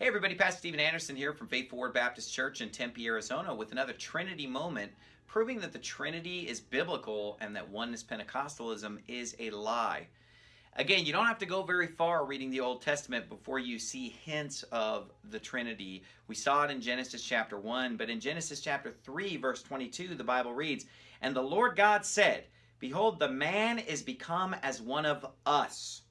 Hey everybody, Pastor Steven Anderson here from Faithful Word Baptist Church in Tempe, Arizona with another Trinity moment proving that the Trinity is biblical and that oneness Pentecostalism is a lie. Again, you don't have to go very far reading the Old Testament before you see hints of the Trinity. We saw it in Genesis chapter 1, but in Genesis chapter 3 verse 22 the Bible reads, And the Lord God said, Behold, the man is become as one of us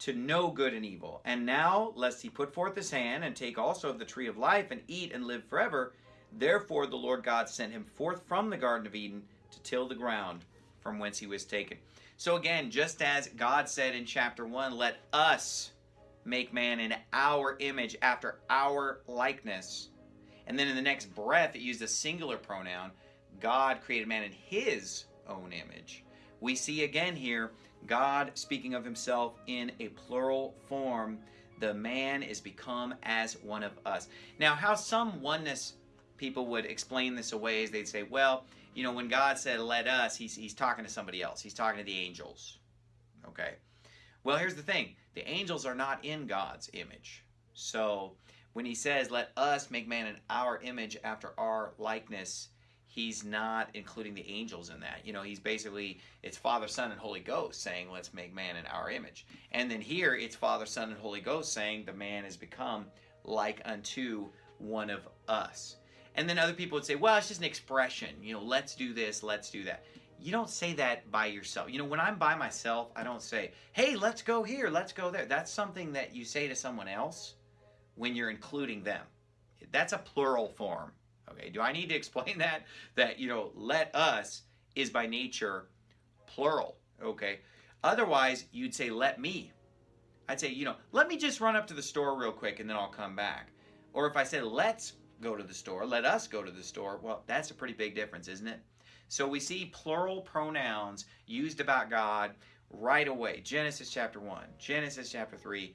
to know good and evil. And now, lest he put forth his hand and take also of the tree of life and eat and live forever, therefore the Lord God sent him forth from the Garden of Eden to till the ground from whence he was taken. So again, just as God said in chapter 1, let us make man in our image after our likeness. And then in the next breath, it used a singular pronoun. God created man in his own image. We see again here God speaking of himself in a plural form. The man is become as one of us. Now, how some oneness people would explain this away is they'd say, well, you know, when God said, let us, he's, he's talking to somebody else. He's talking to the angels. Okay. Well, here's the thing. The angels are not in God's image. So when he says, let us make man in our image after our likeness, he's not including the angels in that. You know, he's basically, it's Father, Son, and Holy Ghost saying, let's make man in our image. And then here, it's Father, Son, and Holy Ghost saying, the man has become like unto one of us. And then other people would say, well, it's just an expression. You know, let's do this, let's do that. You don't say that by yourself. You know, when I'm by myself, I don't say, hey, let's go here, let's go there. That's something that you say to someone else when you're including them. That's a plural form. Okay, do I need to explain that? That, you know, let us is by nature plural. Okay, otherwise you'd say let me. I'd say, you know, let me just run up to the store real quick and then I'll come back. Or if I said let's go to the store, let us go to the store, well, that's a pretty big difference, isn't it? So we see plural pronouns used about God right away. Genesis chapter 1, Genesis chapter 3,